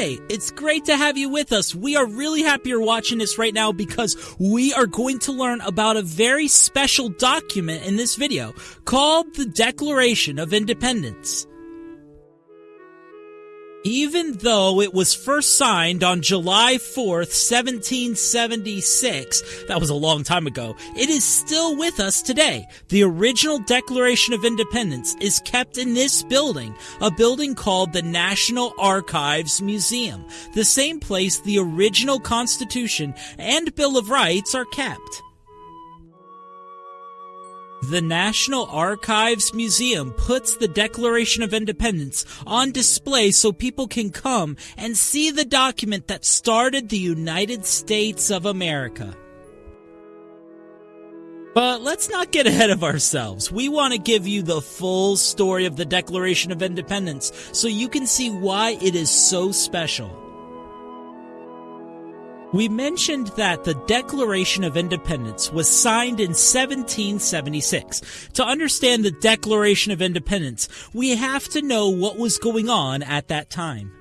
Hey, it's great to have you with us. We are really happy you're watching this right now because we are going to learn about a very special document in this video called the Declaration of Independence. Even though it was first signed on July 4th, 1776, that was a long time ago, it is still with us today. The original Declaration of Independence is kept in this building, a building called the National Archives Museum, the same place the original Constitution and Bill of Rights are kept. The National Archives Museum puts the Declaration of Independence on display so people can come and see the document that started the United States of America. But let's not get ahead of ourselves. We want to give you the full story of the Declaration of Independence so you can see why it is so special. We mentioned that the Declaration of Independence was signed in 1776. To understand the Declaration of Independence, we have to know what was going on at that time.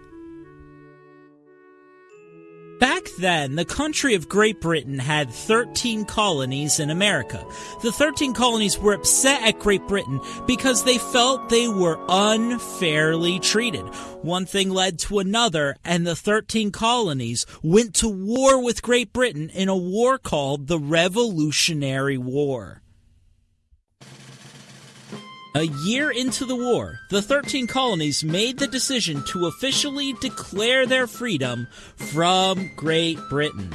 Back then, the country of Great Britain had 13 colonies in America. The 13 colonies were upset at Great Britain because they felt they were unfairly treated. One thing led to another, and the 13 colonies went to war with Great Britain in a war called the Revolutionary War. A year into the war, the 13 colonies made the decision to officially declare their freedom from Great Britain.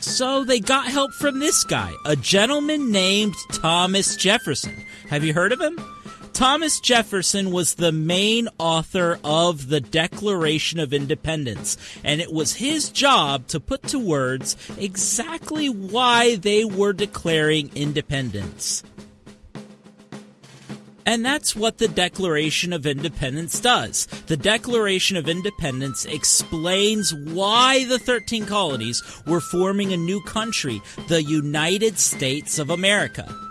So they got help from this guy, a gentleman named Thomas Jefferson. Have you heard of him? Thomas Jefferson was the main author of the Declaration of Independence, and it was his job to put to words exactly why they were declaring independence. And that's what the Declaration of Independence does. The Declaration of Independence explains why the 13 colonies were forming a new country, the United States of America.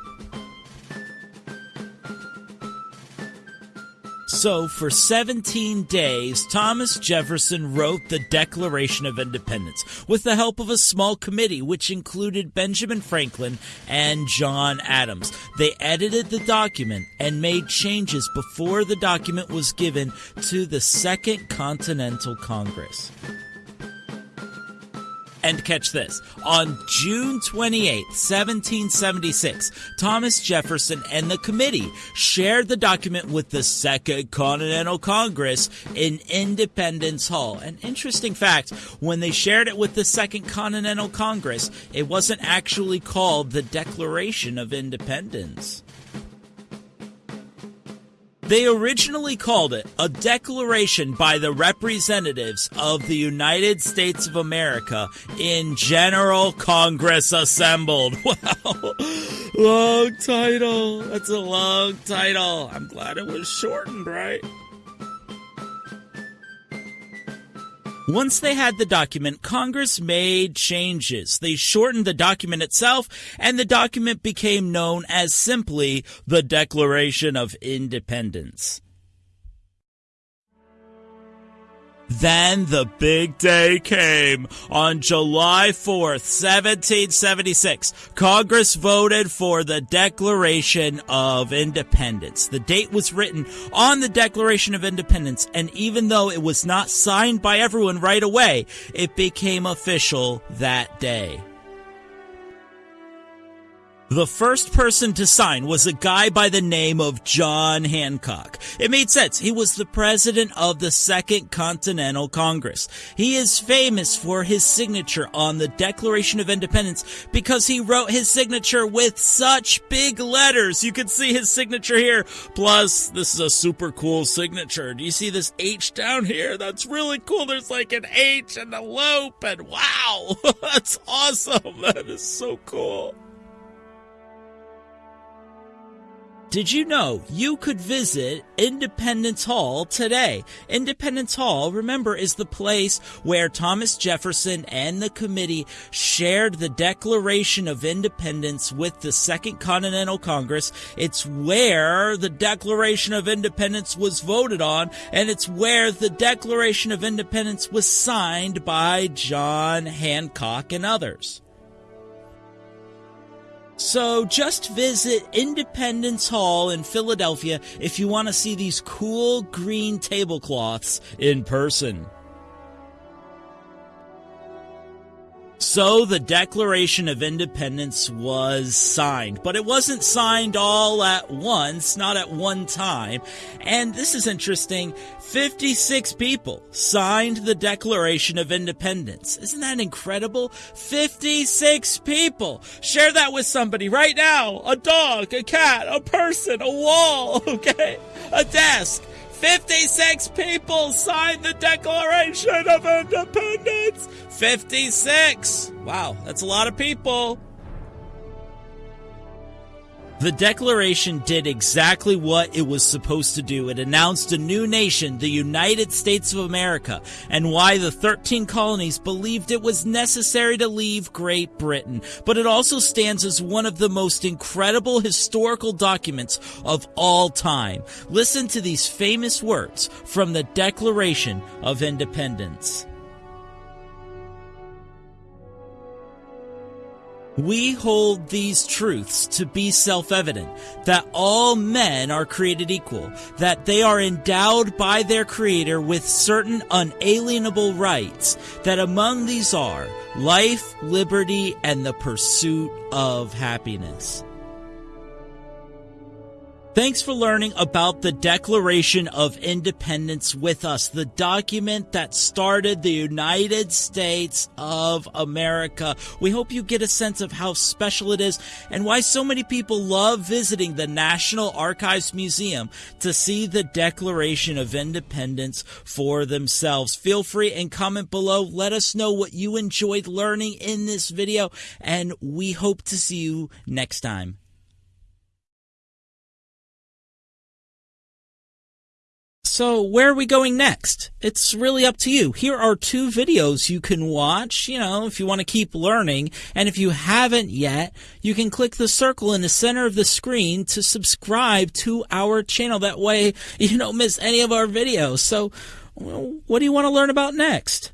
So, for 17 days, Thomas Jefferson wrote the Declaration of Independence with the help of a small committee which included Benjamin Franklin and John Adams. They edited the document and made changes before the document was given to the Second Continental Congress. And catch this. On June 28, 1776, Thomas Jefferson and the committee shared the document with the Second Continental Congress in Independence Hall. An interesting fact, when they shared it with the Second Continental Congress, it wasn't actually called the Declaration of Independence. They originally called it a declaration by the representatives of the United States of America in General Congress assembled. Wow. Long title. That's a long title. I'm glad it was shortened, right? Once they had the document, Congress made changes. They shortened the document itself, and the document became known as simply the Declaration of Independence. Then the big day came. On July 4th, 1776, Congress voted for the Declaration of Independence. The date was written on the Declaration of Independence, and even though it was not signed by everyone right away, it became official that day. The first person to sign was a guy by the name of John Hancock. It made sense. He was the president of the Second Continental Congress. He is famous for his signature on the Declaration of Independence because he wrote his signature with such big letters. You can see his signature here. Plus, this is a super cool signature. Do you see this H down here? That's really cool. There's like an H and a loop and wow, that's awesome. That is so cool. Did you know you could visit Independence Hall today? Independence Hall, remember, is the place where Thomas Jefferson and the committee shared the Declaration of Independence with the Second Continental Congress. It's where the Declaration of Independence was voted on, and it's where the Declaration of Independence was signed by John Hancock and others. So just visit Independence Hall in Philadelphia if you want to see these cool green tablecloths in person. So the Declaration of Independence was signed, but it wasn't signed all at once, not at one time. And this is interesting. 56 people signed the Declaration of Independence. Isn't that incredible? 56 people. Share that with somebody right now. A dog, a cat, a person, a wall, okay? A desk. 56 people signed the Declaration of Independence. 56. Wow, that's a lot of people. The Declaration did exactly what it was supposed to do. It announced a new nation, the United States of America, and why the 13 colonies believed it was necessary to leave Great Britain. But it also stands as one of the most incredible historical documents of all time. Listen to these famous words from the Declaration of Independence. We hold these truths to be self-evident, that all men are created equal, that they are endowed by their creator with certain unalienable rights, that among these are life, liberty, and the pursuit of happiness. Thanks for learning about the Declaration of Independence with us, the document that started the United States of America. We hope you get a sense of how special it is and why so many people love visiting the National Archives Museum to see the Declaration of Independence for themselves. Feel free and comment below. Let us know what you enjoyed learning in this video, and we hope to see you next time. So where are we going next? It's really up to you. Here are two videos you can watch, you know, if you want to keep learning. And if you haven't yet, you can click the circle in the center of the screen to subscribe to our channel. That way you don't miss any of our videos. So what do you want to learn about next?